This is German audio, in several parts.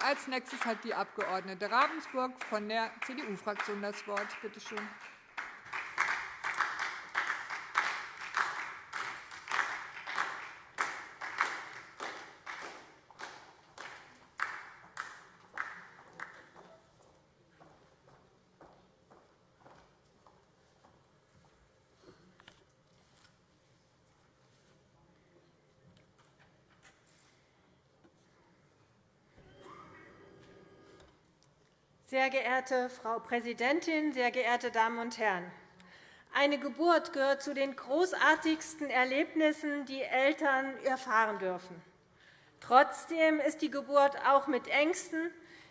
Als nächstes hat die Abg. Ravensburg von der CDU-Fraktion das Wort. Bitte schön. Sehr geehrte Frau Präsidentin, sehr geehrte Damen und Herren! Eine Geburt gehört zu den großartigsten Erlebnissen, die Eltern erfahren dürfen. Trotzdem ist die Geburt auch mit Ängsten,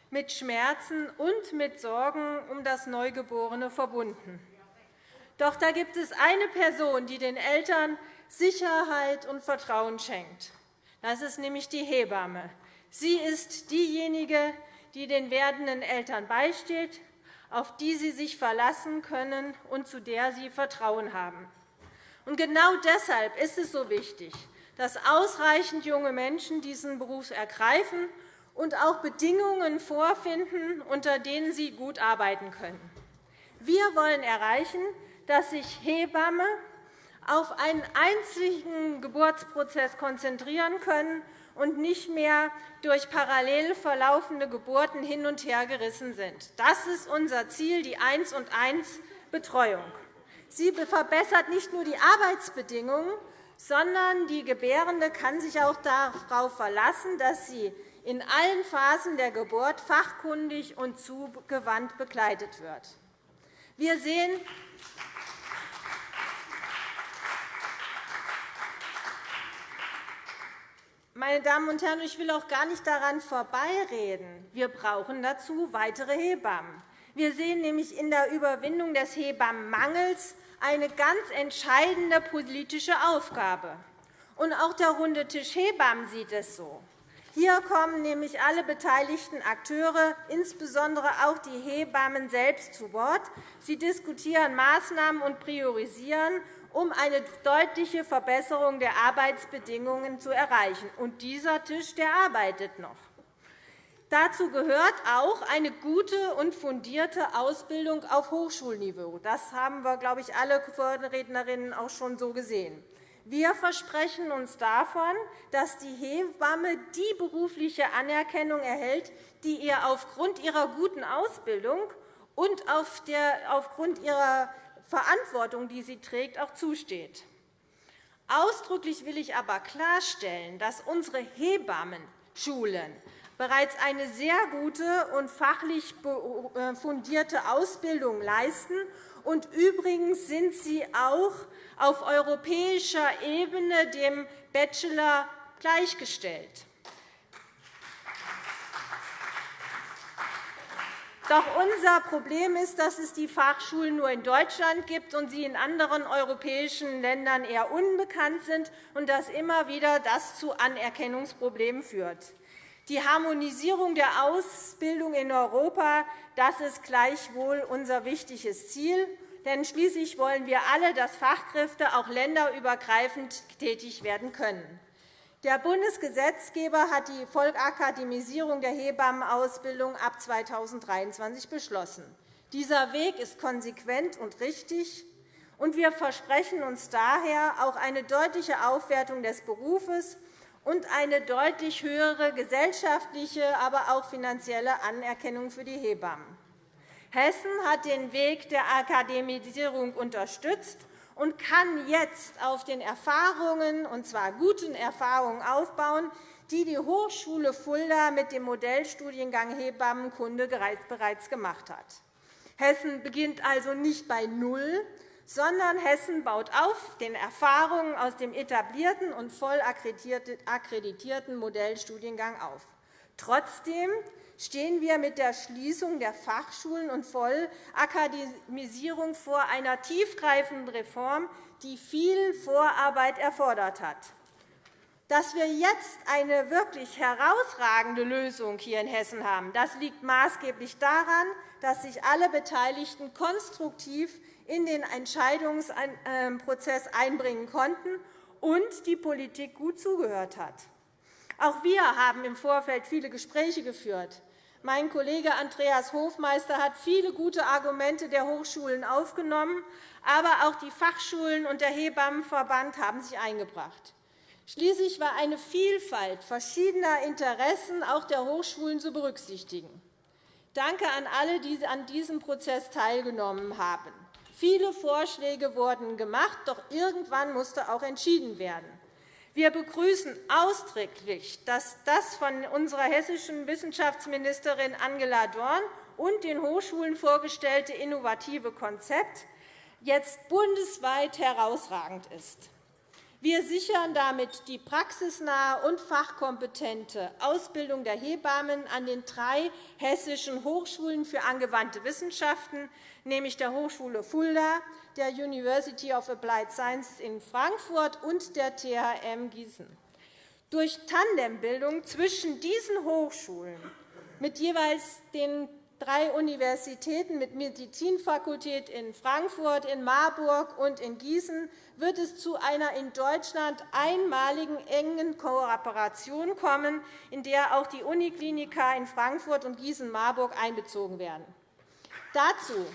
mit Schmerzen und mit Sorgen um das Neugeborene verbunden. Doch da gibt es eine Person, die den Eltern Sicherheit und Vertrauen schenkt. Das ist nämlich die Hebamme. Sie ist diejenige, die den werdenden Eltern beisteht, auf die sie sich verlassen können und zu der sie Vertrauen haben. Und genau deshalb ist es so wichtig, dass ausreichend junge Menschen diesen Beruf ergreifen und auch Bedingungen vorfinden, unter denen sie gut arbeiten können. Wir wollen erreichen, dass sich Hebamme auf einen einzigen Geburtsprozess konzentrieren können und nicht mehr durch parallel verlaufende Geburten hin und her gerissen sind. Das ist unser Ziel, die 1 und 1 Betreuung. Sie verbessert nicht nur die Arbeitsbedingungen, sondern die Gebärende kann sich auch darauf verlassen, dass sie in allen Phasen der Geburt fachkundig und zugewandt begleitet wird. Wir sehen, Meine Damen und Herren, ich will auch gar nicht daran vorbeireden. Wir brauchen dazu weitere Hebammen. Wir sehen nämlich in der Überwindung des Hebammenmangels eine ganz entscheidende politische Aufgabe. Und auch der Runde Tisch Hebammen sieht es so. Hier kommen nämlich alle beteiligten Akteure, insbesondere auch die Hebammen selbst, zu Wort. Sie diskutieren Maßnahmen und priorisieren um eine deutliche Verbesserung der Arbeitsbedingungen zu erreichen. Und dieser Tisch der arbeitet noch. Dazu gehört auch eine gute und fundierte Ausbildung auf Hochschulniveau. Das haben wir, glaube ich, alle Vorrednerinnen auch schon so gesehen. Wir versprechen uns davon, dass die Hebamme die berufliche Anerkennung erhält, die ihr aufgrund ihrer guten Ausbildung und aufgrund ihrer Verantwortung, die sie trägt, auch zusteht. Ausdrücklich will ich aber klarstellen, dass unsere Hebammenschulen bereits eine sehr gute und fachlich äh, fundierte Ausbildung leisten. Und übrigens sind sie auch auf europäischer Ebene dem Bachelor gleichgestellt. Doch unser Problem ist, dass es die Fachschulen nur in Deutschland gibt und sie in anderen europäischen Ländern eher unbekannt sind und dass immer wieder das zu Anerkennungsproblemen führt. Die Harmonisierung der Ausbildung in Europa das ist gleichwohl unser wichtiges Ziel. Denn schließlich wollen wir alle, dass Fachkräfte auch länderübergreifend tätig werden können. Der Bundesgesetzgeber hat die Vollakademisierung der Hebammenausbildung ab 2023 beschlossen. Dieser Weg ist konsequent und richtig, und wir versprechen uns daher auch eine deutliche Aufwertung des Berufes und eine deutlich höhere gesellschaftliche, aber auch finanzielle Anerkennung für die Hebammen. Hessen hat den Weg der Akademisierung unterstützt und kann jetzt auf den Erfahrungen, und zwar guten Erfahrungen, aufbauen, die die Hochschule Fulda mit dem Modellstudiengang Hebammenkunde bereits gemacht hat. Hessen beginnt also nicht bei Null, sondern Hessen baut auf den Erfahrungen aus dem etablierten und voll akkreditierten Modellstudiengang auf. Trotzdem stehen wir mit der Schließung der Fachschulen und Vollakademisierung vor einer tiefgreifenden Reform, die viel Vorarbeit erfordert hat. Dass wir jetzt eine wirklich herausragende Lösung hier in Hessen haben, das liegt maßgeblich daran, dass sich alle Beteiligten konstruktiv in den Entscheidungsprozess einbringen konnten und die Politik gut zugehört hat. Auch wir haben im Vorfeld viele Gespräche geführt. Mein Kollege Andreas Hofmeister hat viele gute Argumente der Hochschulen aufgenommen, aber auch die Fachschulen und der Hebammenverband haben sich eingebracht. Schließlich war eine Vielfalt verschiedener Interessen auch der Hochschulen zu berücksichtigen. Danke an alle, die an diesem Prozess teilgenommen haben. Viele Vorschläge wurden gemacht, doch irgendwann musste auch entschieden werden. Wir begrüßen ausdrücklich, dass das von unserer hessischen Wissenschaftsministerin Angela Dorn und den Hochschulen vorgestellte innovative Konzept jetzt bundesweit herausragend ist. Wir sichern damit die praxisnahe und fachkompetente Ausbildung der Hebammen an den drei hessischen Hochschulen für angewandte Wissenschaften, nämlich der Hochschule Fulda, der University of Applied Sciences in Frankfurt und der THM Gießen. Durch Tandembildung zwischen diesen Hochschulen mit jeweils den drei Universitäten mit Medizinfakultät in Frankfurt, in Marburg und in Gießen wird es zu einer in Deutschland einmaligen engen Kooperation kommen, in der auch die Unikliniker in Frankfurt und Gießen-Marburg einbezogen werden. Dazu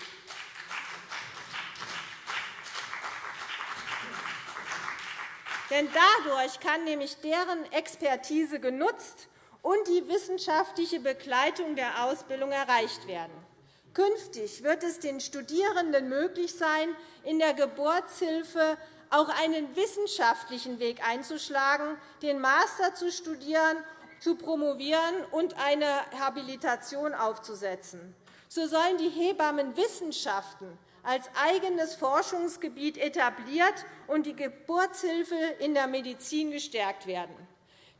Denn dadurch kann nämlich deren Expertise genutzt und die wissenschaftliche Begleitung der Ausbildung erreicht werden. Künftig wird es den Studierenden möglich sein, in der Geburtshilfe auch einen wissenschaftlichen Weg einzuschlagen, den Master zu studieren, zu promovieren und eine Habilitation aufzusetzen. So sollen die Hebammenwissenschaften als eigenes Forschungsgebiet etabliert und die Geburtshilfe in der Medizin gestärkt werden.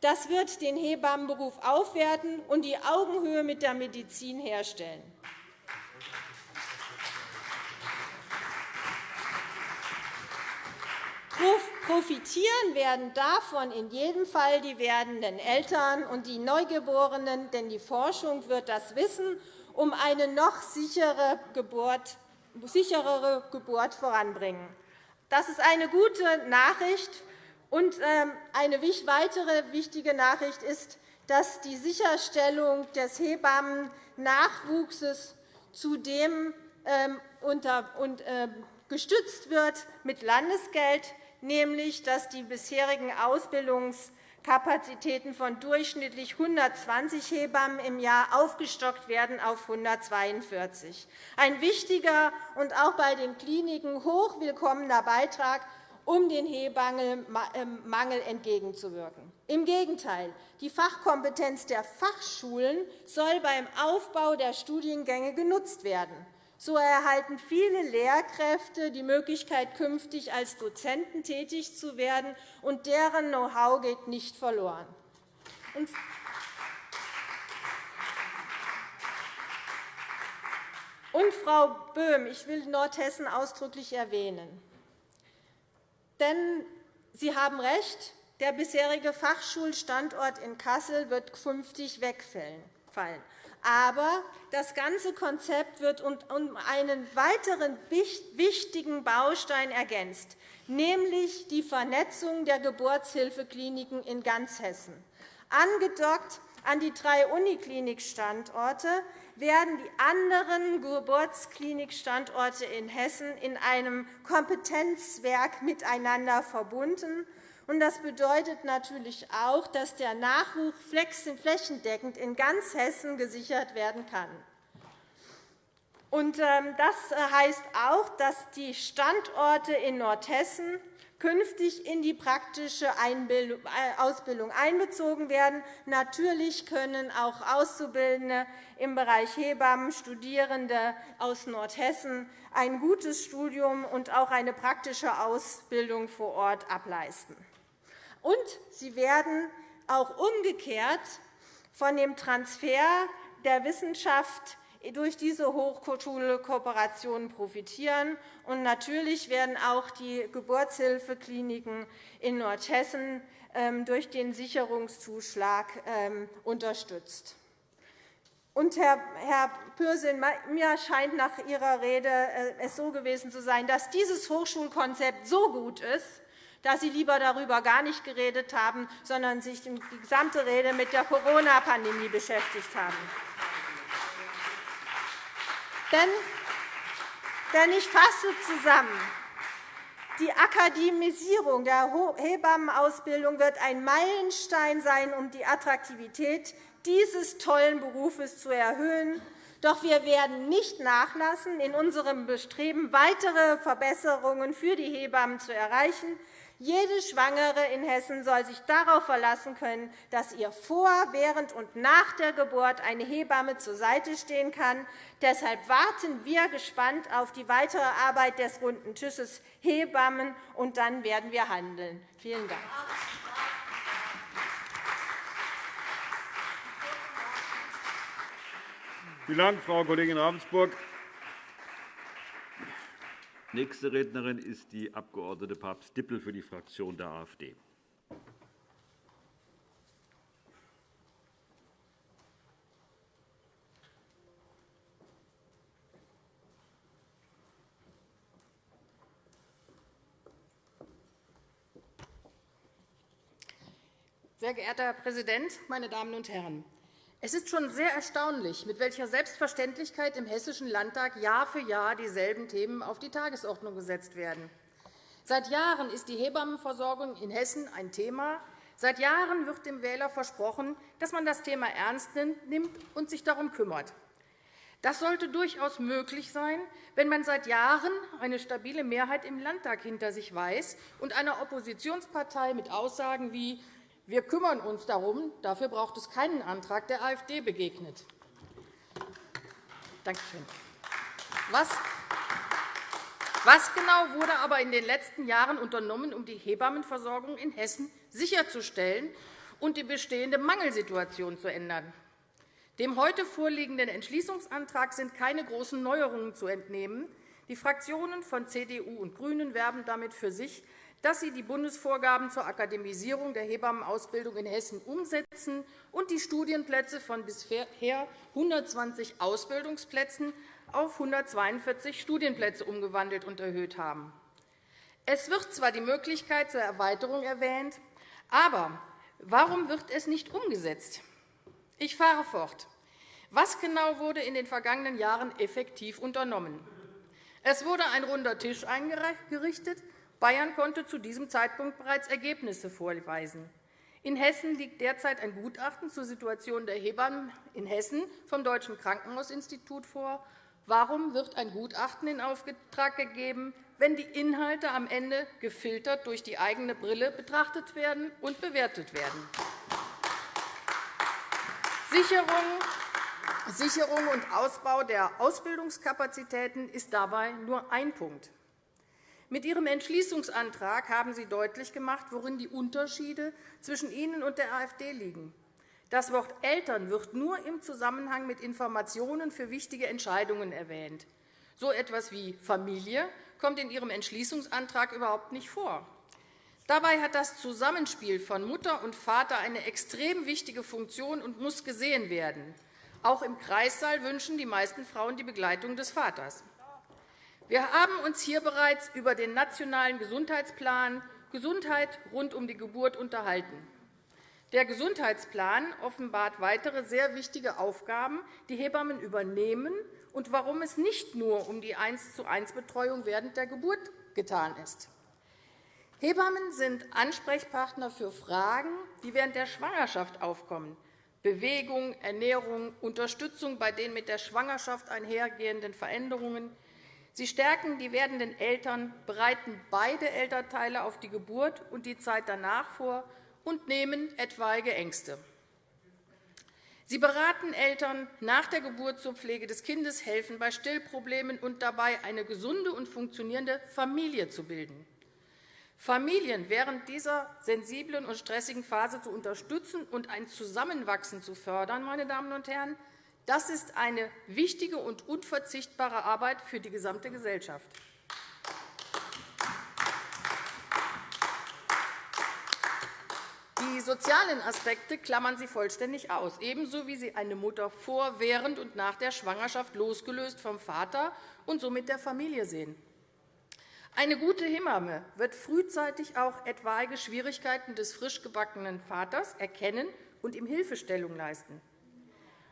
Das wird den Hebammenberuf aufwerten und die Augenhöhe mit der Medizin herstellen. Profitieren werden davon in jedem Fall die werdenden Eltern und die Neugeborenen, denn die Forschung wird das Wissen um eine noch sicherere Geburt voranbringen. Das ist eine gute Nachricht und ähm, eine weitere wichtige Nachricht ist, dass die Sicherstellung des Hebammennachwuchses zudem ähm, ähm, gestützt wird mit Landesgeld, nämlich dass die bisherigen Ausbildungskapazitäten von durchschnittlich 120 Hebammen im Jahr aufgestockt werden auf 142. Ein wichtiger und auch bei den Kliniken hoch willkommener Beitrag um den Hebammenmangel entgegenzuwirken. Im Gegenteil, die Fachkompetenz der Fachschulen soll beim Aufbau der Studiengänge genutzt werden. So erhalten viele Lehrkräfte die Möglichkeit, künftig als Dozenten tätig zu werden, und deren Know-how geht nicht verloren. Und, Frau Böhm, ich will Nordhessen ausdrücklich erwähnen. Denn Sie haben recht, der bisherige Fachschulstandort in Kassel wird künftig wegfallen. Aber das ganze Konzept wird um einen weiteren wichtigen Baustein ergänzt, nämlich die Vernetzung der Geburtshilfekliniken in ganz Hessen. Angedockt an die drei Uniklinikstandorte werden die anderen Geburtsklinikstandorte in Hessen in einem Kompetenzwerk miteinander verbunden. Das bedeutet natürlich auch, dass der Nachwuchs flächendeckend in ganz Hessen gesichert werden kann. Ähm, das heißt auch, dass die Standorte in Nordhessen künftig in die praktische äh, Ausbildung einbezogen werden. Natürlich können auch Auszubildende im Bereich Hebammen, Studierende aus Nordhessen ein gutes Studium und auch eine praktische Ausbildung vor Ort ableisten. Und sie werden auch umgekehrt von dem Transfer der Wissenschaft durch diese Hochschulkooperationen profitieren. Und natürlich werden auch die Geburtshilfekliniken in Nordhessen ähm, durch den Sicherungszuschlag ähm, unterstützt. Und, Herr Pürsün, mir scheint nach Ihrer Rede äh, es so gewesen zu sein, dass dieses Hochschulkonzept so gut ist, dass Sie lieber darüber gar nicht geredet haben, sondern sich die gesamte Rede mit der Corona-Pandemie beschäftigt haben. Denn ich fasse zusammen. Die Akademisierung der Hebammenausbildung wird ein Meilenstein sein, um die Attraktivität dieses tollen Berufes zu erhöhen. Doch wir werden nicht nachlassen, in unserem Bestreben, weitere Verbesserungen für die Hebammen zu erreichen. Jede Schwangere in Hessen soll sich darauf verlassen können, dass ihr vor, während und nach der Geburt eine Hebamme zur Seite stehen kann. Deshalb warten wir gespannt auf die weitere Arbeit des runden Tisches Hebammen, und dann werden wir handeln. Vielen Dank. Vielen Dank, Frau Kollegin Ravensburg. Nächste Rednerin ist die Abg. Papst-Dippel für die Fraktion der AfD. Sehr geehrter Herr Präsident, meine Damen und Herren! Es ist schon sehr erstaunlich, mit welcher Selbstverständlichkeit im Hessischen Landtag Jahr für Jahr dieselben Themen auf die Tagesordnung gesetzt werden. Seit Jahren ist die Hebammenversorgung in Hessen ein Thema. Seit Jahren wird dem Wähler versprochen, dass man das Thema ernst nimmt und sich darum kümmert. Das sollte durchaus möglich sein, wenn man seit Jahren eine stabile Mehrheit im Landtag hinter sich weiß und einer Oppositionspartei mit Aussagen wie wir kümmern uns darum. Dafür braucht es keinen Antrag der AfD begegnet. Danke schön. Was was genau wurde aber in den letzten Jahren unternommen, um die Hebammenversorgung in Hessen sicherzustellen und die bestehende Mangelsituation zu ändern? Dem heute vorliegenden Entschließungsantrag sind keine großen Neuerungen zu entnehmen. Die Fraktionen von CDU und GRÜNEN werben damit für sich, dass sie die Bundesvorgaben zur Akademisierung der Hebammenausbildung in Hessen umsetzen und die Studienplätze von bisher 120 Ausbildungsplätzen auf 142 Studienplätze umgewandelt und erhöht haben. Es wird zwar die Möglichkeit zur Erweiterung erwähnt, aber warum wird es nicht umgesetzt? Ich fahre fort. Was genau wurde in den vergangenen Jahren effektiv unternommen? Es wurde ein runder Tisch eingerichtet, Bayern konnte zu diesem Zeitpunkt bereits Ergebnisse vorweisen. In Hessen liegt derzeit ein Gutachten zur Situation der Hebammen in Hessen vom Deutschen Krankenhausinstitut vor. Warum wird ein Gutachten in Auftrag gegeben, wenn die Inhalte am Ende gefiltert durch die eigene Brille betrachtet werden und bewertet werden? Sicherung und Ausbau der Ausbildungskapazitäten ist dabei nur ein Punkt. Mit Ihrem Entschließungsantrag haben Sie deutlich gemacht, worin die Unterschiede zwischen Ihnen und der AfD liegen. Das Wort Eltern wird nur im Zusammenhang mit Informationen für wichtige Entscheidungen erwähnt. So etwas wie Familie kommt in Ihrem Entschließungsantrag überhaupt nicht vor. Dabei hat das Zusammenspiel von Mutter und Vater eine extrem wichtige Funktion und muss gesehen werden. Auch im Kreissaal wünschen die meisten Frauen die Begleitung des Vaters. Wir haben uns hier bereits über den Nationalen Gesundheitsplan Gesundheit rund um die Geburt unterhalten. Der Gesundheitsplan offenbart weitere sehr wichtige Aufgaben, die Hebammen übernehmen und warum es nicht nur um die 1-zu-1-Betreuung während der Geburt getan ist. Hebammen sind Ansprechpartner für Fragen, die während der Schwangerschaft aufkommen. Bewegung, Ernährung, Unterstützung bei den mit der Schwangerschaft einhergehenden Veränderungen, Sie stärken die werdenden Eltern, bereiten beide Elternteile auf die Geburt und die Zeit danach vor und nehmen etwaige Ängste. Sie beraten Eltern nach der Geburt zur Pflege des Kindes, helfen bei Stillproblemen und dabei, eine gesunde und funktionierende Familie zu bilden. Familien während dieser sensiblen und stressigen Phase zu unterstützen und ein Zusammenwachsen zu fördern, meine Damen und Herren, das ist eine wichtige und unverzichtbare Arbeit für die gesamte Gesellschaft. Die sozialen Aspekte klammern Sie vollständig aus, ebenso wie Sie eine Mutter vor, während und nach der Schwangerschaft losgelöst vom Vater und somit der Familie sehen. Eine gute Hebamme wird frühzeitig auch etwaige Schwierigkeiten des frisch gebackenen Vaters erkennen und ihm Hilfestellung leisten.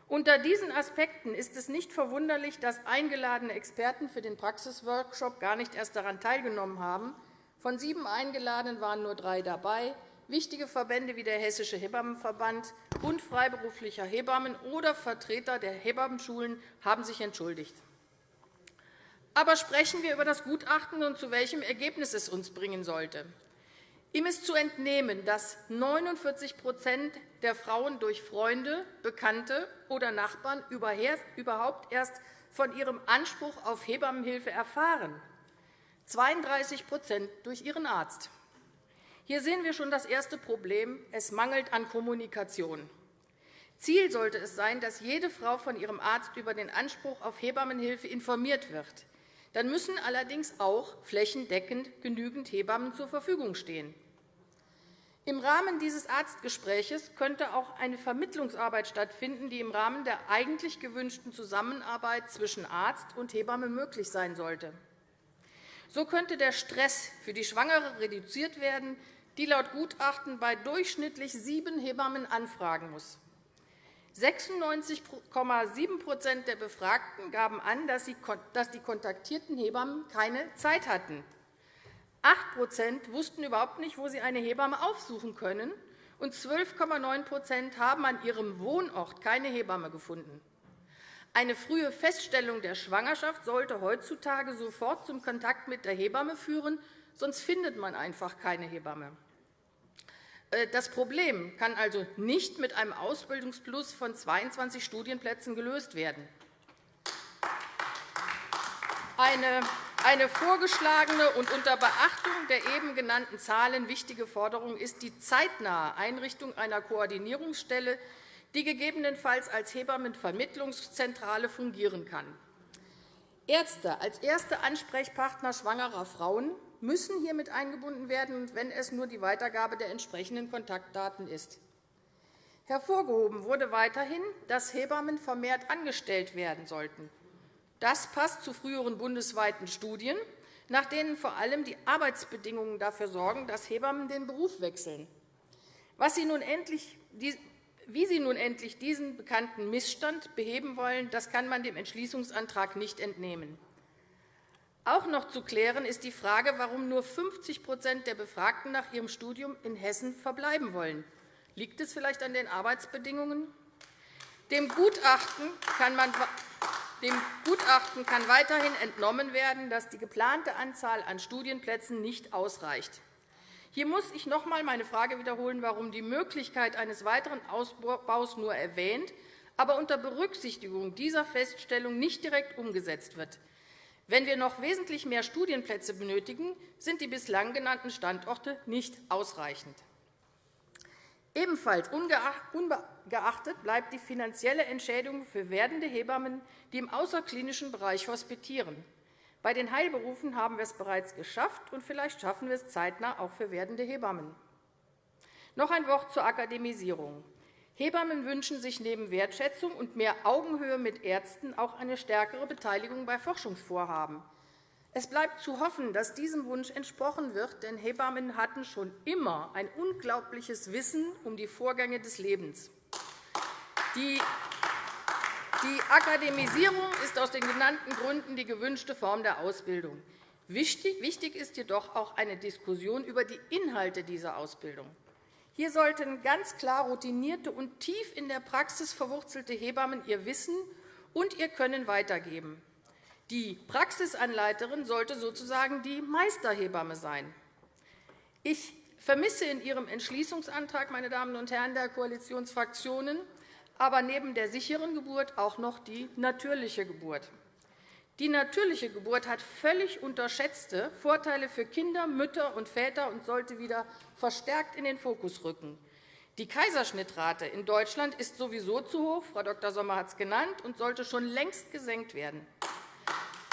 Unter diesen Aspekten ist es nicht verwunderlich, dass eingeladene Experten für den Praxisworkshop gar nicht erst daran teilgenommen haben. Von sieben Eingeladenen waren nur drei dabei. Wichtige Verbände wie der Hessische Hebammenverband, Bund freiberuflicher Hebammen oder Vertreter der Hebammenschulen haben sich entschuldigt. Aber sprechen wir über das Gutachten und zu welchem Ergebnis es uns bringen sollte. Ihm ist zu entnehmen, dass 49 der Frauen durch Freunde, Bekannte oder Nachbarn überhaupt erst von ihrem Anspruch auf Hebammenhilfe erfahren, 32% durch ihren Arzt. Hier sehen wir schon das erste Problem. Es mangelt an Kommunikation. Ziel sollte es sein, dass jede Frau von ihrem Arzt über den Anspruch auf Hebammenhilfe informiert wird. Dann müssen allerdings auch flächendeckend genügend Hebammen zur Verfügung stehen. Im Rahmen dieses Arztgesprächs könnte auch eine Vermittlungsarbeit stattfinden, die im Rahmen der eigentlich gewünschten Zusammenarbeit zwischen Arzt und Hebamme möglich sein sollte. So könnte der Stress für die Schwangere reduziert werden, die laut Gutachten bei durchschnittlich sieben Hebammen anfragen muss. 96,7% der Befragten gaben an, dass die kontaktierten Hebammen keine Zeit hatten. 8% wussten überhaupt nicht, wo sie eine Hebamme aufsuchen können, und 12,9% haben an ihrem Wohnort keine Hebamme gefunden. Eine frühe Feststellung der Schwangerschaft sollte heutzutage sofort zum Kontakt mit der Hebamme führen, sonst findet man einfach keine Hebamme. Äh, das Problem kann also nicht mit einem Ausbildungsplus von 22 Studienplätzen gelöst werden. Eine eine vorgeschlagene und unter Beachtung der eben genannten Zahlen wichtige Forderung ist die zeitnahe Einrichtung einer Koordinierungsstelle, die gegebenenfalls als Hebammenvermittlungszentrale fungieren kann. Ärzte als erste Ansprechpartner schwangerer Frauen müssen hiermit eingebunden werden, wenn es nur die Weitergabe der entsprechenden Kontaktdaten ist. Hervorgehoben wurde weiterhin, dass Hebammen vermehrt angestellt werden sollten. Das passt zu früheren bundesweiten Studien, nach denen vor allem die Arbeitsbedingungen dafür sorgen, dass Hebammen den Beruf wechseln. Was sie nun endlich, wie Sie nun endlich diesen bekannten Missstand beheben wollen, das kann man dem Entschließungsantrag nicht entnehmen. Auch noch zu klären ist die Frage, warum nur 50% der Befragten nach ihrem Studium in Hessen verbleiben wollen. Liegt es vielleicht an den Arbeitsbedingungen? Dem Gutachten kann man dem Gutachten kann weiterhin entnommen werden, dass die geplante Anzahl an Studienplätzen nicht ausreicht. Hier muss ich noch einmal meine Frage wiederholen, warum die Möglichkeit eines weiteren Ausbaus nur erwähnt, aber unter Berücksichtigung dieser Feststellung nicht direkt umgesetzt wird. Wenn wir noch wesentlich mehr Studienplätze benötigen, sind die bislang genannten Standorte nicht ausreichend. Ebenfalls ungeachtet bleibt die finanzielle Entschädigung für werdende Hebammen, die im außerklinischen Bereich hospitieren. Bei den Heilberufen haben wir es bereits geschafft, und vielleicht schaffen wir es zeitnah auch für werdende Hebammen. Noch ein Wort zur Akademisierung. Hebammen wünschen sich neben Wertschätzung und mehr Augenhöhe mit Ärzten auch eine stärkere Beteiligung bei Forschungsvorhaben. Es bleibt zu hoffen, dass diesem Wunsch entsprochen wird, denn Hebammen hatten schon immer ein unglaubliches Wissen um die Vorgänge des Lebens. Die Akademisierung ist aus den genannten Gründen die gewünschte Form der Ausbildung. Wichtig ist jedoch auch eine Diskussion über die Inhalte dieser Ausbildung. Hier sollten ganz klar routinierte und tief in der Praxis verwurzelte Hebammen ihr Wissen und ihr Können weitergeben. Die Praxisanleiterin sollte sozusagen die Meisterhebamme sein. Ich vermisse in Ihrem Entschließungsantrag, meine Damen und Herren der Koalitionsfraktionen, aber neben der sicheren Geburt auch noch die natürliche Geburt. Die natürliche Geburt hat völlig unterschätzte Vorteile für Kinder, Mütter und Väter und sollte wieder verstärkt in den Fokus rücken. Die Kaiserschnittrate in Deutschland ist sowieso zu hoch, Frau Dr. Sommer hat es genannt, und sollte schon längst gesenkt werden.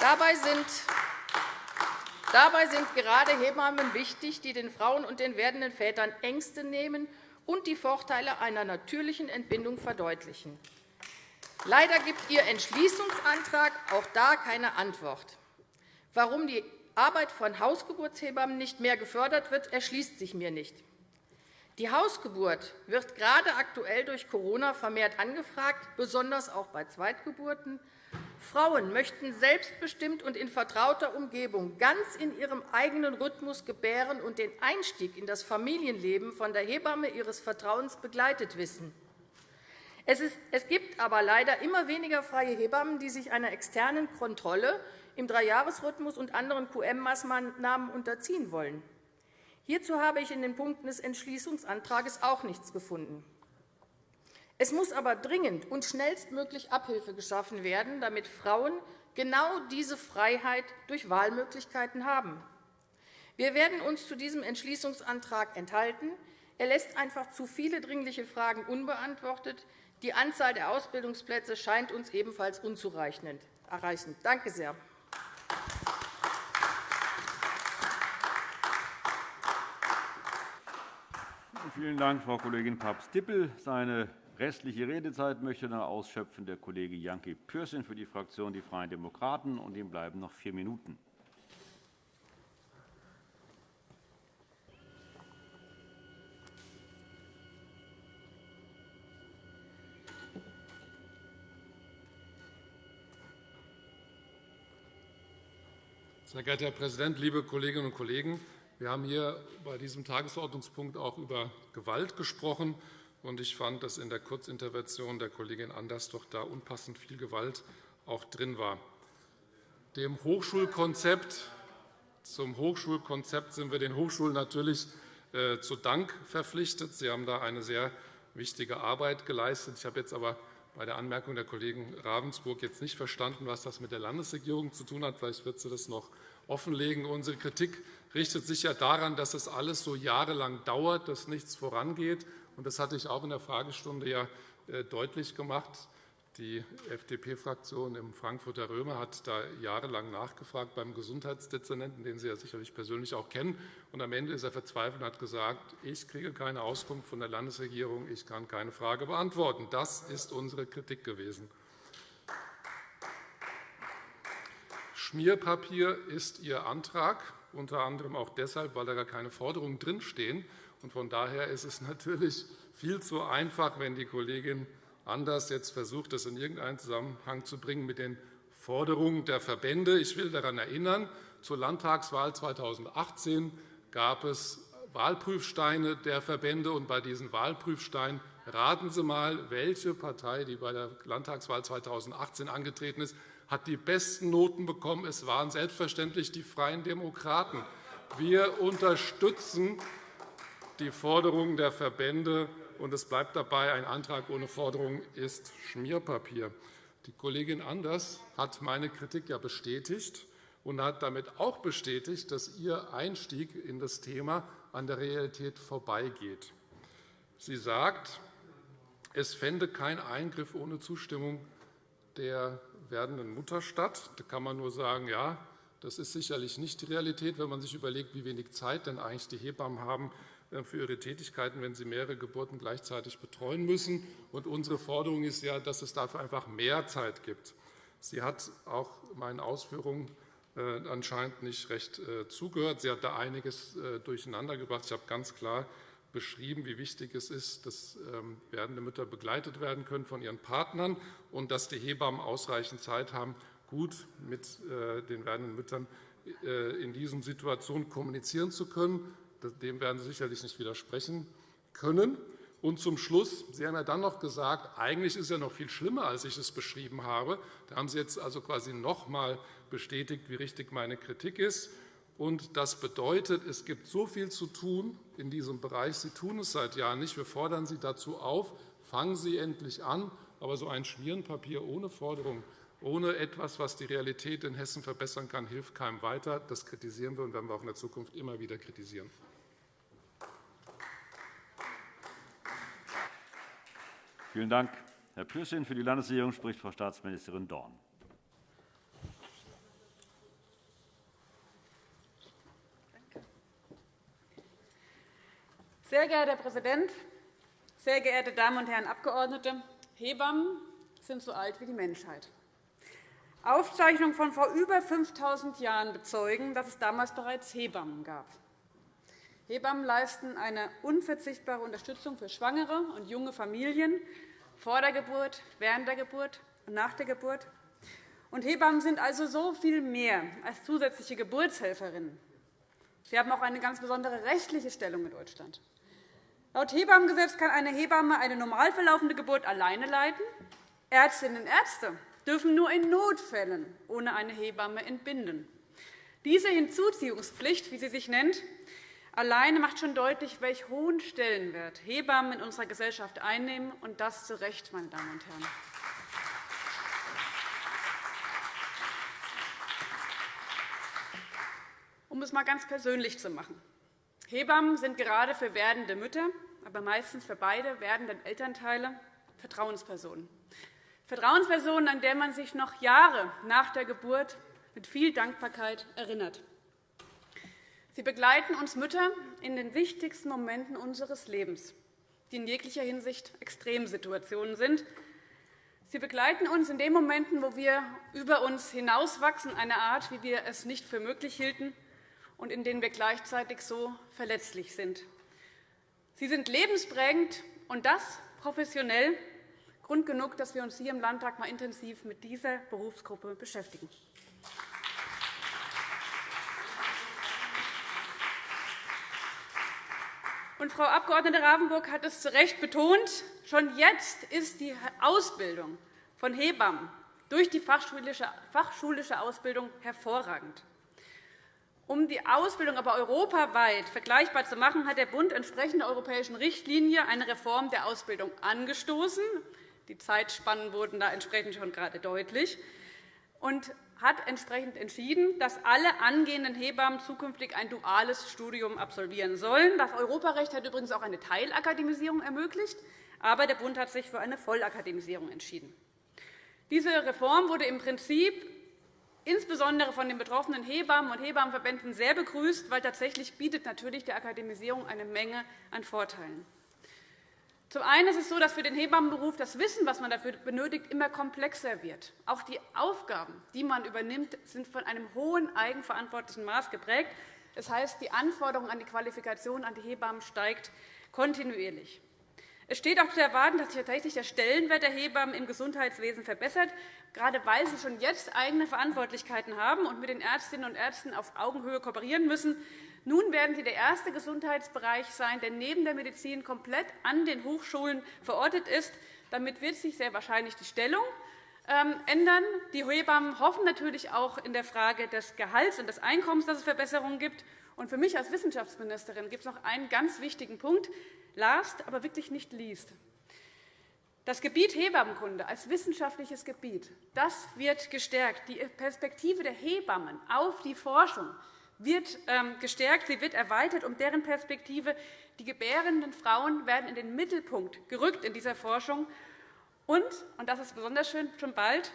Dabei sind Dabei sind gerade Hebammen wichtig, die den Frauen und den werdenden Vätern Ängste nehmen und die Vorteile einer natürlichen Entbindung verdeutlichen. Leider gibt Ihr Entschließungsantrag auch da keine Antwort. Warum die Arbeit von Hausgeburtshebammen nicht mehr gefördert wird, erschließt sich mir nicht. Die Hausgeburt wird gerade aktuell durch Corona vermehrt angefragt, besonders auch bei Zweitgeburten. Frauen möchten selbstbestimmt und in vertrauter Umgebung ganz in ihrem eigenen Rhythmus gebären und den Einstieg in das Familienleben von der Hebamme ihres Vertrauens begleitet wissen. Es, gibt aber leider immer weniger freie Hebammen, die sich einer externen Kontrolle im Dreijahresrhythmus und anderen QM-Maßnahmen unterziehen wollen. Hierzu habe ich in den Punkten des Entschließungsantrags auch nichts gefunden. Es muss aber dringend und schnellstmöglich Abhilfe geschaffen werden, damit Frauen genau diese Freiheit durch Wahlmöglichkeiten haben. Wir werden uns zu diesem Entschließungsantrag enthalten. Er lässt einfach zu viele dringliche Fragen unbeantwortet. Die Anzahl der Ausbildungsplätze scheint uns ebenfalls unzureichend. Danke sehr. Vielen Dank, Frau Kollegin Papst-Dippel. Restliche Redezeit möchte dann ausschöpfen der Kollege Janke Pürsün für die Fraktion Die Freien Demokraten. Und ihm bleiben noch vier Minuten. Sehr geehrter Herr Präsident, liebe Kolleginnen und Kollegen! Wir haben hier bei diesem Tagesordnungspunkt auch über Gewalt gesprochen. Ich fand, dass in der Kurzintervention der Kollegin Anders doch da unpassend viel Gewalt auch drin war. Dem Hochschulkonzept, zum Hochschulkonzept sind wir den Hochschulen natürlich äh, zu Dank verpflichtet. Sie haben da eine sehr wichtige Arbeit geleistet. Ich habe jetzt aber bei der Anmerkung der Kollegen Ravensburg jetzt nicht verstanden, was das mit der Landesregierung zu tun hat. Vielleicht wird sie das noch offenlegen. Unsere Kritik richtet sich ja daran, dass es alles so jahrelang dauert, dass nichts vorangeht. Das hatte ich auch in der Fragestunde ja äh, deutlich gemacht. Die FDP-Fraktion im Frankfurter Römer hat da jahrelang nachgefragt beim Gesundheitsdezernenten, den Sie ja sicherlich persönlich auch kennen. Und am Ende ist er verzweifelt und hat gesagt, ich kriege keine Auskunft von der Landesregierung, ich kann keine Frage beantworten. Das ist unsere Kritik gewesen. Schmierpapier ist Ihr Antrag, unter anderem auch deshalb, weil da gar keine Forderungen drinstehen. Von daher ist es natürlich viel zu einfach, wenn die Kollegin Anders jetzt versucht, das in irgendeinen Zusammenhang zu bringen mit den Forderungen der Verbände. Ich will daran erinnern, zur Landtagswahl 2018 gab es Wahlprüfsteine der Verbände. Und bei diesen Wahlprüfsteinen raten Sie einmal, welche Partei, die bei der Landtagswahl 2018 angetreten ist, hat die besten Noten bekommen. Es waren selbstverständlich die Freien Demokraten. Wir unterstützen die Forderungen der Verbände, und es bleibt dabei, ein Antrag ohne Forderung ist Schmierpapier. Die Kollegin Anders hat meine Kritik ja bestätigt und hat damit auch bestätigt, dass ihr Einstieg in das Thema an der Realität vorbeigeht. Sie sagt, es fände kein Eingriff ohne Zustimmung der werdenden Mutter statt. Da kann man nur sagen, ja, das ist sicherlich nicht die Realität, wenn man sich überlegt, wie wenig Zeit denn eigentlich die Hebammen haben für ihre Tätigkeiten, wenn sie mehrere Geburten gleichzeitig betreuen müssen. Und unsere Forderung ist ja, dass es dafür einfach mehr Zeit gibt. Sie hat auch meinen Ausführungen äh, anscheinend nicht recht äh, zugehört. Sie hat da einiges durcheinandergebracht. Ich habe ganz klar beschrieben, wie wichtig es ist, dass ähm, werdende Mütter begleitet werden können von ihren Partnern und dass die Hebammen ausreichend Zeit haben, gut mit äh, den werdenden Müttern äh, in diesen Situationen kommunizieren zu können. Dem werden Sie sicherlich nicht widersprechen können. Und zum Schluss, Sie haben ja dann noch gesagt, eigentlich ist es ja noch viel schlimmer, als ich es beschrieben habe. Da haben Sie jetzt also quasi noch einmal bestätigt, wie richtig meine Kritik ist. Und das bedeutet, es gibt so viel zu tun in diesem Bereich. Sie tun es seit Jahren nicht. Wir fordern Sie dazu auf, fangen Sie endlich an. Aber so ein Schmierenpapier ohne Forderung, ohne etwas, was die Realität in Hessen verbessern kann, hilft keinem weiter. Das kritisieren wir und werden wir auch in der Zukunft immer wieder kritisieren. Vielen Dank, Herr Pürsün. Für die Landesregierung spricht Frau Staatsministerin Dorn. Sehr geehrter Herr Präsident, sehr geehrte Damen und Herren Abgeordnete! Hebammen sind so alt wie die Menschheit. Aufzeichnungen von vor über 5.000 Jahren bezeugen, dass es damals bereits Hebammen gab. Hebammen leisten eine unverzichtbare Unterstützung für Schwangere und junge Familien vor der Geburt, während der Geburt und nach der Geburt. Und Hebammen sind also so viel mehr als zusätzliche Geburtshelferinnen. Sie haben auch eine ganz besondere rechtliche Stellung in Deutschland. Laut Hebammengesetz kann eine Hebamme eine normal verlaufende Geburt alleine leiten. Ärztinnen und Ärzte dürfen nur in Notfällen ohne eine Hebamme entbinden. Diese Hinzuziehungspflicht, wie sie sich nennt, alleine macht schon deutlich, welch hohen Stellenwert Hebammen in unserer Gesellschaft einnehmen, und das zu Recht, meine Damen und Herren. Um es einmal ganz persönlich zu machen. Hebammen sind gerade für werdende Mütter, aber meistens für beide werdenden Elternteile Vertrauenspersonen. Vertrauenspersonen, an der man sich noch Jahre nach der Geburt mit viel Dankbarkeit erinnert. Sie begleiten uns Mütter in den wichtigsten Momenten unseres Lebens, die in jeglicher Hinsicht Extremsituationen sind. Sie begleiten uns in den Momenten, wo wir über uns hinauswachsen, eine Art, wie wir es nicht für möglich hielten, und in denen wir gleichzeitig so verletzlich sind. Sie sind lebensprägend, und das professionell, Grund genug, dass wir uns hier im Landtag mal intensiv mit dieser Berufsgruppe beschäftigen. Und Frau Abg. Ravensburg hat es zu Recht betont. Schon jetzt ist die Ausbildung von Hebammen durch die fachschulische Ausbildung hervorragend. Um die Ausbildung aber europaweit vergleichbar zu machen, hat der Bund entsprechend der europäischen Richtlinie eine Reform der Ausbildung angestoßen. Die Zeitspannen wurden da entsprechend schon gerade deutlich und hat entsprechend entschieden, dass alle angehenden Hebammen zukünftig ein duales Studium absolvieren sollen. Das Europarecht hat übrigens auch eine Teilakademisierung ermöglicht, aber der Bund hat sich für eine Vollakademisierung entschieden. Diese Reform wurde im Prinzip insbesondere von den betroffenen Hebammen und Hebammenverbänden sehr begrüßt, weil tatsächlich bietet natürlich die Akademisierung eine Menge an Vorteilen. Zum einen ist es so, dass für den Hebammenberuf das Wissen, was man dafür benötigt, immer komplexer wird. Auch die Aufgaben, die man übernimmt, sind von einem hohen eigenverantwortlichen Maß geprägt. Das heißt, die Anforderung an die Qualifikation an die Hebammen steigt kontinuierlich. Es steht auch zu erwarten, dass sich tatsächlich der Stellenwert der Hebammen im Gesundheitswesen verbessert, gerade weil sie schon jetzt eigene Verantwortlichkeiten haben und mit den Ärztinnen und Ärzten auf Augenhöhe kooperieren müssen. Nun werden Sie der erste Gesundheitsbereich sein, der neben der Medizin komplett an den Hochschulen verortet ist. Damit wird sich sehr wahrscheinlich die Stellung ähm, ändern. Die Hebammen hoffen natürlich auch in der Frage des Gehalts und des Einkommens, dass es Verbesserungen gibt. Und für mich als Wissenschaftsministerin gibt es noch einen ganz wichtigen Punkt, last, aber wirklich nicht liest. Das Gebiet Hebammenkunde als wissenschaftliches Gebiet das wird gestärkt. Die Perspektive der Hebammen auf die Forschung wird ähm, gestärkt, sie wird erweitert um deren Perspektive. Die gebärenden Frauen werden in den Mittelpunkt gerückt in dieser Forschung. Und, und das ist besonders schön, schon bald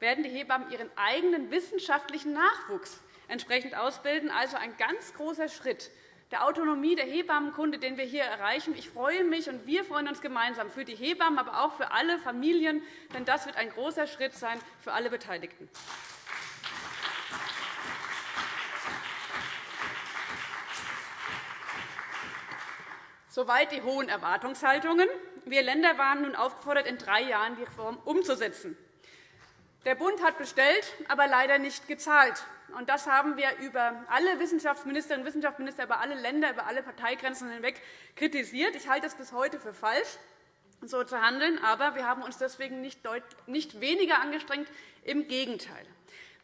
werden die Hebammen ihren eigenen wissenschaftlichen Nachwuchs entsprechend ausbilden. Also ein ganz großer Schritt der Autonomie der Hebammenkunde, den wir hier erreichen. Ich freue mich, und wir freuen uns gemeinsam für die Hebammen, aber auch für alle Familien, denn das wird ein großer Schritt sein für alle Beteiligten. Soweit die hohen Erwartungshaltungen. Wir Länder waren nun aufgefordert, in drei Jahren die Reform umzusetzen. Der Bund hat bestellt, aber leider nicht gezahlt. Das haben wir über alle Wissenschaftsministerinnen und Wissenschaftsminister, über alle Länder, über alle Parteigrenzen hinweg kritisiert. Ich halte es bis heute für falsch, so zu handeln. Aber wir haben uns deswegen nicht weniger angestrengt. Im Gegenteil.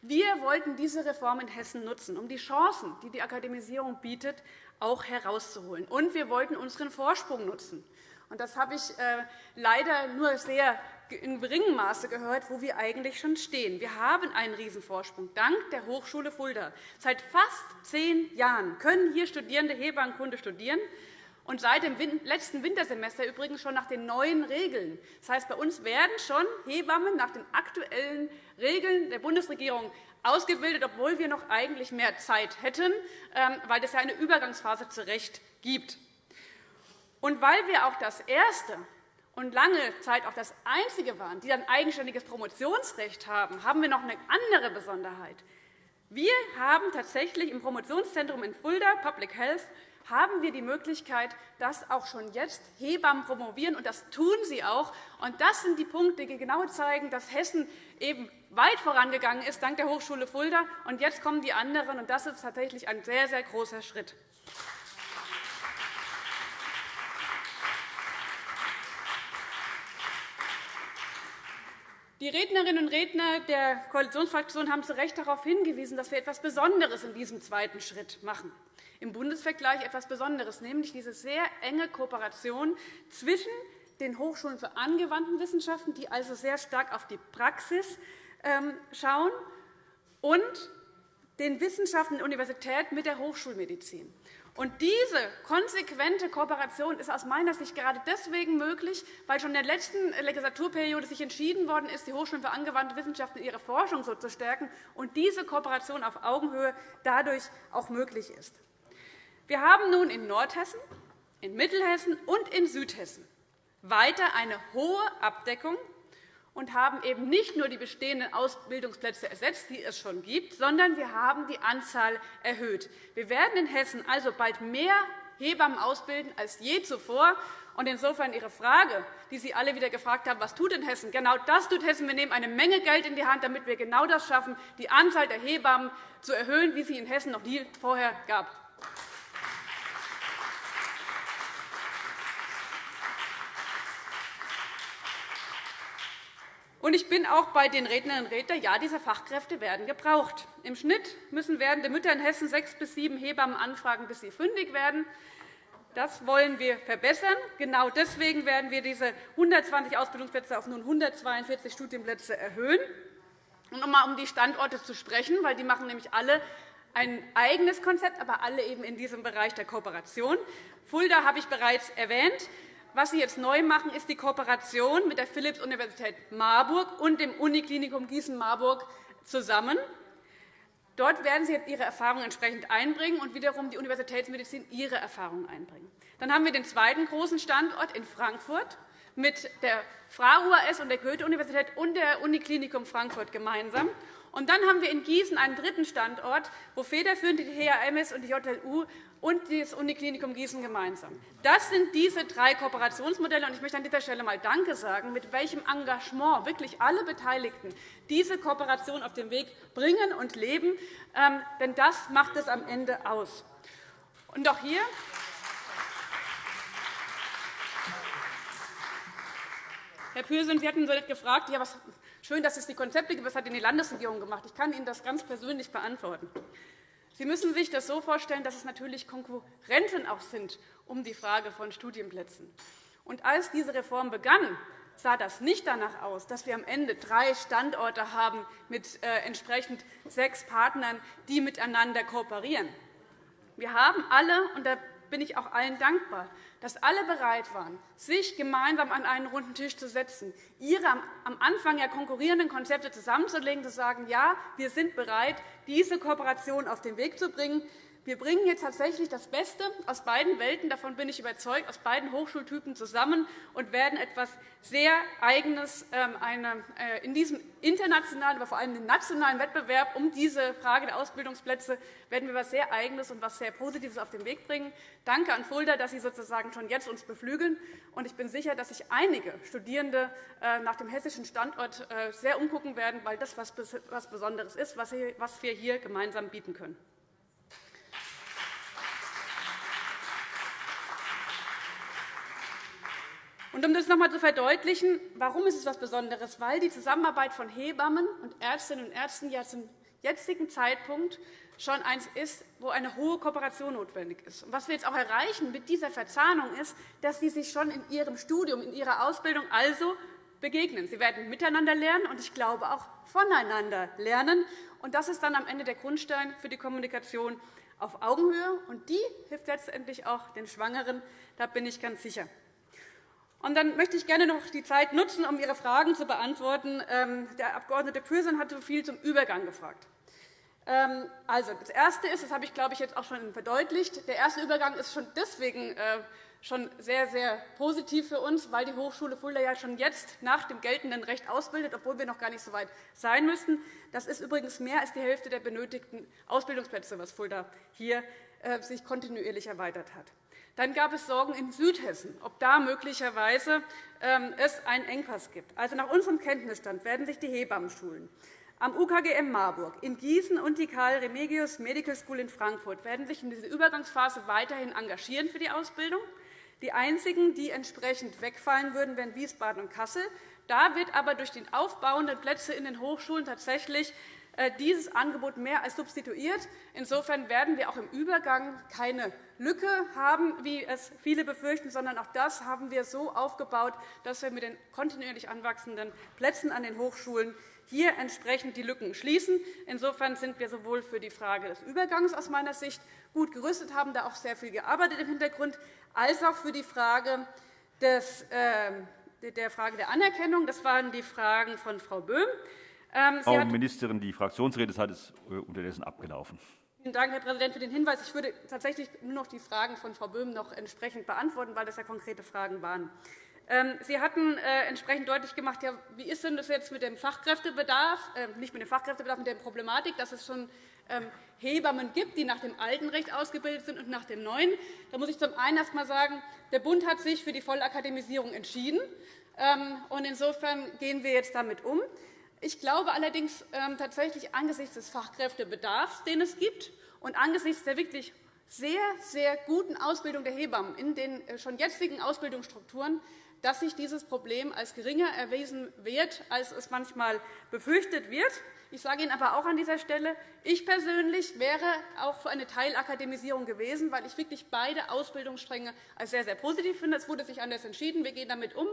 Wir wollten diese Reform in Hessen nutzen, um die Chancen, die die Akademisierung bietet, auch herauszuholen. Und wir wollten unseren Vorsprung nutzen. Das habe ich äh, leider nur sehr in geringem Maße gehört, wo wir eigentlich schon stehen. Wir haben einen Riesenvorsprung dank der Hochschule Fulda. Seit fast zehn Jahren können hier Studierende Hebammenkunde studieren und seit dem letzten Wintersemester übrigens schon nach den neuen Regeln. Das heißt, bei uns werden schon Hebammen nach den aktuellen Regeln der Bundesregierung ausgebildet, obwohl wir noch eigentlich mehr Zeit hätten, ähm, weil es ja eine Übergangsphase zu Recht gibt. Und weil wir auch das erste und lange Zeit auch das einzige waren, die ein eigenständiges Promotionsrecht haben, haben wir noch eine andere Besonderheit. Wir haben tatsächlich im Promotionszentrum in Fulda, Public Health, haben wir die Möglichkeit, dass auch schon jetzt Hebammen promovieren, und das tun sie auch. Und das sind die Punkte, die genau zeigen, dass Hessen eben weit vorangegangen ist, dank der Hochschule Fulda. Und jetzt kommen die anderen, und das ist tatsächlich ein sehr, sehr großer Schritt. Die Rednerinnen und Redner der Koalitionsfraktion haben zu Recht darauf hingewiesen, dass wir etwas Besonderes in diesem zweiten Schritt machen. Im Bundesvergleich etwas Besonderes, nämlich diese sehr enge Kooperation zwischen den Hochschulen für angewandte Wissenschaften, die also sehr stark auf die Praxis ähm, schauen, und den Wissenschaften der Universität mit der Hochschulmedizin. Und diese konsequente Kooperation ist aus meiner Sicht gerade deswegen möglich, weil schon in der letzten Legislaturperiode sich entschieden worden ist, die Hochschulen für angewandte Wissenschaften in ihrer Forschung so zu stärken und diese Kooperation auf Augenhöhe dadurch auch möglich ist. Wir haben nun in Nordhessen, in Mittelhessen und in Südhessen weiter eine hohe Abdeckung und haben eben nicht nur die bestehenden Ausbildungsplätze ersetzt, die es schon gibt, sondern wir haben die Anzahl erhöht. Wir werden in Hessen also bald mehr Hebammen ausbilden als je zuvor. Und insofern Ihre Frage, die Sie alle wieder gefragt haben, was tut denn Hessen? Genau das tut Hessen. Wir nehmen eine Menge Geld in die Hand, damit wir genau das schaffen, die Anzahl der Hebammen zu erhöhen, wie sie in Hessen noch nie vorher gab. Ich bin auch bei den Rednerinnen und Rednern. Ja, diese Fachkräfte werden gebraucht. Im Schnitt müssen werdende Mütter in Hessen sechs bis sieben Hebammen anfragen, bis sie fündig werden. Das wollen wir verbessern. Genau deswegen werden wir diese 120 Ausbildungsplätze auf nun 142 Studienplätze erhöhen. Und um einmal um die Standorte zu sprechen, weil die machen nämlich alle ein eigenes Konzept, aber alle eben in diesem Bereich der Kooperation. Fulda habe ich bereits erwähnt. Was Sie jetzt neu machen, ist die Kooperation mit der Philipps-Universität Marburg und dem Uniklinikum Gießen-Marburg zusammen. Dort werden Sie Ihre Erfahrungen entsprechend einbringen und wiederum die Universitätsmedizin ihre Erfahrungen einbringen. Dann haben wir den zweiten großen Standort in Frankfurt mit der FRA-UAS und der Goethe-Universität und der Uniklinikum Frankfurt gemeinsam. Und dann haben wir in Gießen einen dritten Standort, wo federführend die HAMS und die JLU und das Uniklinikum Gießen gemeinsam. Das sind diese drei Kooperationsmodelle. Ich möchte an dieser Stelle einmal Danke sagen, mit welchem Engagement wirklich alle Beteiligten diese Kooperation auf den Weg bringen und leben. Ähm, denn das macht es am Ende aus. Und auch hier Herr Pürsün, Sie hatten gefragt, ja, was, schön, dass es die Konzepte gibt. Was hat denn die Landesregierung gemacht? Ich kann Ihnen das ganz persönlich beantworten. Sie müssen sich das so vorstellen, dass es natürlich Konkurrenten auch sind um die Frage von Studienplätzen. Und als diese Reform begann, sah das nicht danach aus, dass wir am Ende drei Standorte haben mit äh, entsprechend sechs Partnern, die miteinander kooperieren. Wir haben alle, und da bin ich auch allen dankbar, dass alle bereit waren, sich gemeinsam an einen runden Tisch zu setzen, ihre am Anfang ja konkurrierenden Konzepte zusammenzulegen, zu sagen, ja, wir sind bereit, diese Kooperation auf den Weg zu bringen. Wir bringen jetzt tatsächlich das Beste aus beiden Welten, davon bin ich überzeugt, aus beiden Hochschultypen zusammen und werden etwas sehr Eigenes ähm, äh, in diesem internationalen, aber vor allem im nationalen Wettbewerb um diese Frage der Ausbildungsplätze werden wir etwas sehr Eigenes und etwas sehr Positives auf den Weg bringen. Danke an Fulda, dass Sie sozusagen schon jetzt uns beflügeln. Und ich bin sicher, dass sich einige Studierende äh, nach dem hessischen Standort äh, sehr umgucken werden, weil das etwas Besonderes ist, was wir hier gemeinsam bieten können. Und um das noch einmal zu verdeutlichen, warum ist es etwas Besonderes? Weil die Zusammenarbeit von Hebammen und Ärztinnen und Ärzten ja zum jetzigen Zeitpunkt schon eins ist, wo eine hohe Kooperation notwendig ist. Und was wir jetzt auch erreichen mit dieser Verzahnung ist, dass sie sich schon in ihrem Studium, in ihrer Ausbildung also begegnen. Sie werden miteinander lernen und ich glaube auch voneinander lernen. Und das ist dann am Ende der Grundstein für die Kommunikation auf Augenhöhe. Und die hilft letztendlich auch den Schwangeren. Da bin ich ganz sicher. Und dann möchte ich gerne noch die Zeit nutzen, um Ihre Fragen zu beantworten. Ähm, der Abg. Pürsün hat so viel zum Übergang gefragt. Ähm, also, das Erste ist, das habe ich, glaube ich, jetzt auch schon verdeutlicht, der erste Übergang ist schon deswegen äh, schon sehr, sehr positiv für uns, weil die Hochschule Fulda ja schon jetzt nach dem geltenden Recht ausbildet, obwohl wir noch gar nicht so weit sein müssten. Das ist übrigens mehr als die Hälfte der benötigten Ausbildungsplätze, was Fulda hier sich kontinuierlich erweitert hat. Dann gab es Sorgen in Südhessen, ob da möglicherweise ähm, es einen Engpass gibt. Also nach unserem Kenntnisstand werden sich die Hebammenschulen am UKGM Marburg, in Gießen und die Karl Remigius Medical School in Frankfurt werden sich in dieser Übergangsphase weiterhin engagieren für die Ausbildung. Die einzigen, die entsprechend wegfallen würden, wären Wiesbaden und Kassel. Da wird aber durch den aufbauenden Plätze in den Hochschulen tatsächlich äh, dieses Angebot mehr als substituiert. Insofern werden wir auch im Übergang keine Lücke haben, wie es viele befürchten, sondern auch das haben wir so aufgebaut, dass wir mit den kontinuierlich anwachsenden Plätzen an den Hochschulen hier entsprechend die Lücken schließen. Insofern sind wir sowohl für die Frage des Übergangs aus meiner Sicht gut gerüstet, haben da auch sehr viel gearbeitet im Hintergrund, als auch für die Frage des, äh, der Frage der Anerkennung. Das waren die Fragen von Frau Böhm. Ähm, Frau Ministerin, die Fraktionsredezeit ist äh, unterdessen abgelaufen. Vielen Dank, Herr Präsident, für den Hinweis. Ich würde tatsächlich nur noch die Fragen von Frau Böhm noch entsprechend beantworten, weil das ja konkrete Fragen waren. Ähm, Sie hatten äh, entsprechend deutlich gemacht, ja, wie ist denn das jetzt mit dem Fachkräftebedarf, äh, nicht mit dem Fachkräftebedarf, mit der Problematik, dass es schon ähm, Hebammen gibt, die nach dem alten Recht ausgebildet sind und nach dem neuen. Da muss ich zum einen erst einmal sagen, der Bund hat sich für die Vollakademisierung entschieden. Und insofern gehen wir jetzt damit um. Ich glaube allerdings ähm, tatsächlich angesichts des Fachkräftebedarfs, den es gibt, und angesichts der wirklich sehr, sehr guten Ausbildung der Hebammen in den äh, schon jetzigen Ausbildungsstrukturen, dass sich dieses Problem als geringer erwiesen wird, als es manchmal befürchtet wird. Ich sage Ihnen aber auch an dieser Stelle, ich persönlich wäre auch für eine Teilakademisierung gewesen, weil ich wirklich beide Ausbildungsstränge als sehr, sehr positiv finde. Es wurde sich anders entschieden. Wir gehen damit um.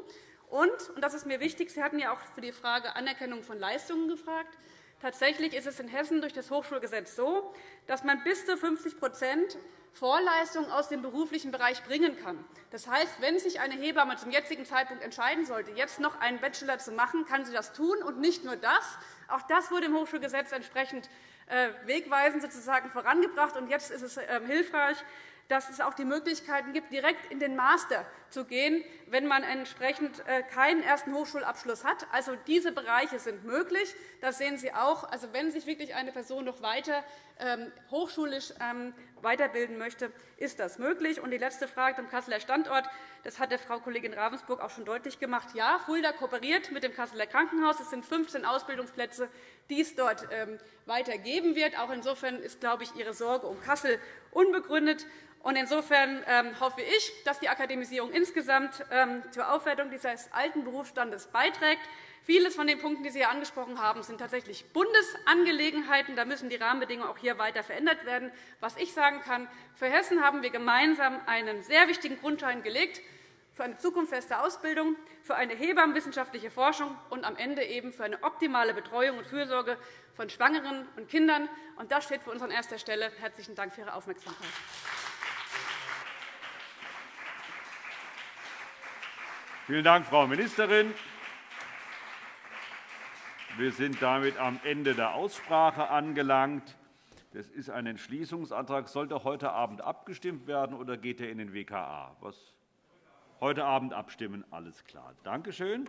Und, und das ist mir wichtig, Sie hatten ja auch für die Frage Anerkennung von Leistungen gefragt. Tatsächlich ist es in Hessen durch das Hochschulgesetz so, dass man bis zu 50% Vorleistungen aus dem beruflichen Bereich bringen kann. Das heißt, wenn sich eine Hebamme zum jetzigen Zeitpunkt entscheiden sollte, jetzt noch einen Bachelor zu machen, kann sie das tun. Und nicht nur das. Auch das wurde im Hochschulgesetz entsprechend äh, wegweisend sozusagen vorangebracht. Und jetzt ist es ähm, hilfreich, dass es auch die Möglichkeiten gibt, direkt in den Master zu gehen, wenn man entsprechend äh, keinen ersten Hochschulabschluss hat. Also, diese Bereiche sind möglich. Das sehen Sie auch. Also, wenn sich wirklich eine Person noch weiter ähm, hochschulisch ähm, weiterbilden möchte, ist das möglich. Und die letzte Frage zum Kasseler Standort. Das hat der Frau Kollegin Ravensburg auch schon deutlich gemacht. Ja, Fulda kooperiert mit dem Kasseler Krankenhaus. Es sind 15 Ausbildungsplätze, die es dort ähm, weiter geben wird. Auch insofern ist, glaube ich, Ihre Sorge um Kassel unbegründet. Insofern ähm, hoffe ich, dass die Akademisierung insgesamt ähm, zur Aufwertung dieses alten Berufsstandes beiträgt. Viele von den Punkten, die Sie hier angesprochen haben, sind tatsächlich Bundesangelegenheiten. Da müssen die Rahmenbedingungen auch hier weiter verändert werden. Was ich sagen kann, für Hessen haben wir gemeinsam einen sehr wichtigen Grundstein gelegt für eine zukunftsfeste Ausbildung, für eine hebammenwissenschaftliche Forschung und am Ende eben für eine optimale Betreuung und Fürsorge von Schwangeren und Kindern. Das steht für uns an erster Stelle. Herzlichen Dank für Ihre Aufmerksamkeit. Vielen Dank, Frau Ministerin. Wir sind damit am Ende der Aussprache angelangt. Das ist ein Entschließungsantrag. Sollte heute Abend abgestimmt werden, oder geht er in den WKA? Was? Heute Abend abstimmen. Alles klar. Danke schön.